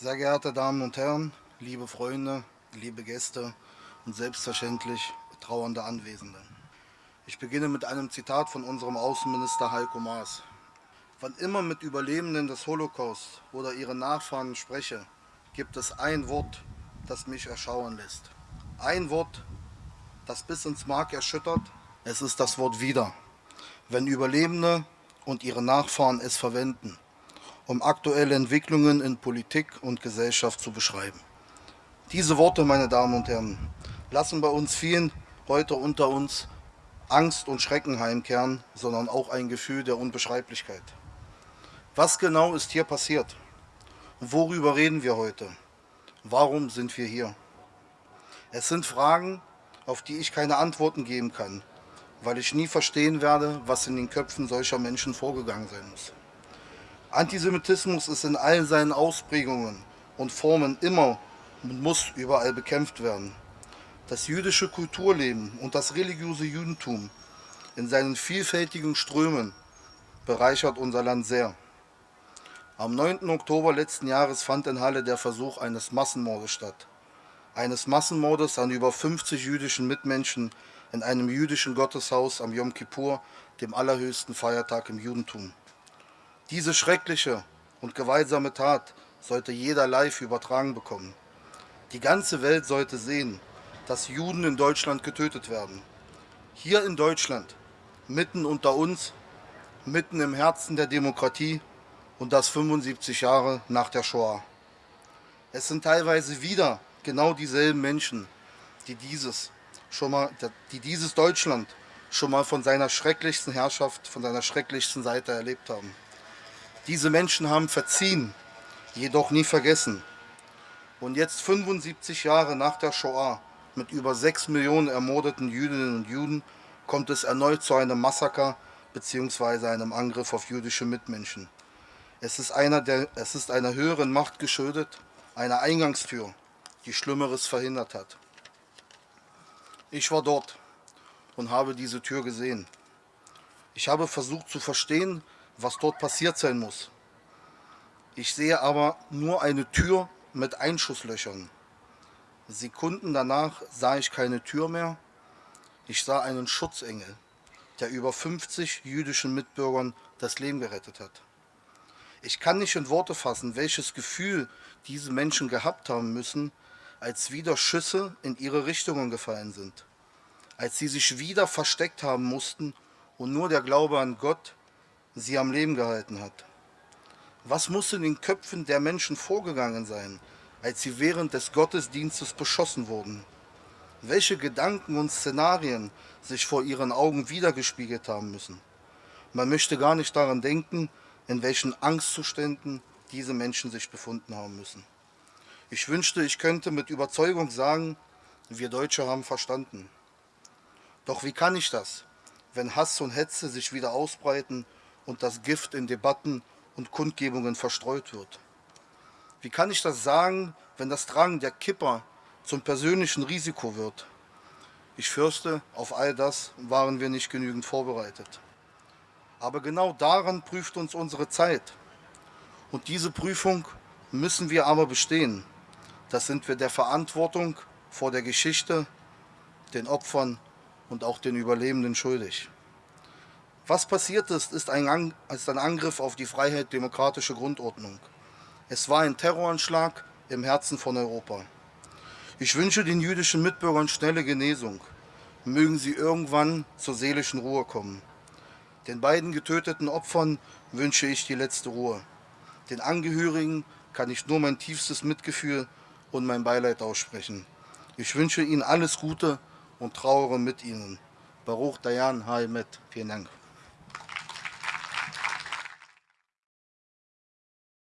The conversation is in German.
Sehr geehrte Damen und Herren, liebe Freunde, liebe Gäste und selbstverständlich trauernde Anwesende. Ich beginne mit einem Zitat von unserem Außenminister Heiko Maas. Wann immer mit Überlebenden des Holocaust oder ihren Nachfahren spreche, gibt es ein Wort, das mich erschauern lässt. Ein Wort, das bis ins Mark erschüttert, es ist das Wort wieder. Wenn Überlebende und ihre Nachfahren es verwenden, um aktuelle Entwicklungen in Politik und Gesellschaft zu beschreiben. Diese Worte, meine Damen und Herren, lassen bei uns vielen heute unter uns Angst und Schrecken heimkehren, sondern auch ein Gefühl der Unbeschreiblichkeit. Was genau ist hier passiert? worüber reden wir heute? Warum sind wir hier? Es sind Fragen, auf die ich keine Antworten geben kann, weil ich nie verstehen werde, was in den Köpfen solcher Menschen vorgegangen sein muss. Antisemitismus ist in allen seinen Ausprägungen und Formen immer und muss überall bekämpft werden. Das jüdische Kulturleben und das religiöse Judentum in seinen vielfältigen Strömen bereichert unser Land sehr. Am 9. Oktober letzten Jahres fand in Halle der Versuch eines Massenmordes statt. Eines Massenmordes an über 50 jüdischen Mitmenschen in einem jüdischen Gotteshaus am Yom Kippur, dem allerhöchsten Feiertag im Judentum. Diese schreckliche und gewaltsame Tat sollte jeder live übertragen bekommen. Die ganze Welt sollte sehen, dass Juden in Deutschland getötet werden. Hier in Deutschland, mitten unter uns, mitten im Herzen der Demokratie und das 75 Jahre nach der Shoah. Es sind teilweise wieder genau dieselben Menschen, die dieses, schon mal, die dieses Deutschland schon mal von seiner schrecklichsten Herrschaft, von seiner schrecklichsten Seite erlebt haben. Diese Menschen haben verziehen, jedoch nie vergessen. Und jetzt 75 Jahre nach der Shoah, mit über 6 Millionen ermordeten Jüdinnen und Juden, kommt es erneut zu einem Massaker bzw. einem Angriff auf jüdische Mitmenschen. Es ist, einer der, es ist einer höheren Macht geschuldet, einer Eingangstür, die Schlimmeres verhindert hat. Ich war dort und habe diese Tür gesehen. Ich habe versucht zu verstehen, was dort passiert sein muss. Ich sehe aber nur eine Tür mit Einschusslöchern. Sekunden danach sah ich keine Tür mehr. Ich sah einen Schutzengel, der über 50 jüdischen Mitbürgern das Leben gerettet hat. Ich kann nicht in Worte fassen, welches Gefühl diese Menschen gehabt haben müssen, als wieder Schüsse in ihre Richtungen gefallen sind. Als sie sich wieder versteckt haben mussten und nur der Glaube an Gott sie am Leben gehalten hat. Was muss in den Köpfen der Menschen vorgegangen sein, als sie während des Gottesdienstes beschossen wurden? Welche Gedanken und Szenarien sich vor ihren Augen wiedergespiegelt haben müssen? Man möchte gar nicht daran denken, in welchen Angstzuständen diese Menschen sich befunden haben müssen. Ich wünschte, ich könnte mit Überzeugung sagen, wir Deutsche haben verstanden. Doch wie kann ich das, wenn Hass und Hetze sich wieder ausbreiten und das Gift in Debatten und Kundgebungen verstreut wird. Wie kann ich das sagen, wenn das Tragen der Kipper zum persönlichen Risiko wird? Ich fürchte, auf all das waren wir nicht genügend vorbereitet. Aber genau daran prüft uns unsere Zeit. Und diese Prüfung müssen wir aber bestehen. Das sind wir der Verantwortung vor der Geschichte, den Opfern und auch den Überlebenden schuldig. Was passiert ist, ist ein, ist ein Angriff auf die Freiheit-demokratische Grundordnung. Es war ein Terroranschlag im Herzen von Europa. Ich wünsche den jüdischen Mitbürgern schnelle Genesung. Mögen sie irgendwann zur seelischen Ruhe kommen. Den beiden getöteten Opfern wünsche ich die letzte Ruhe. Den Angehörigen kann ich nur mein tiefstes Mitgefühl und mein Beileid aussprechen. Ich wünsche ihnen alles Gute und trauere mit ihnen. Baruch Dayan Haimet. Vielen Dank.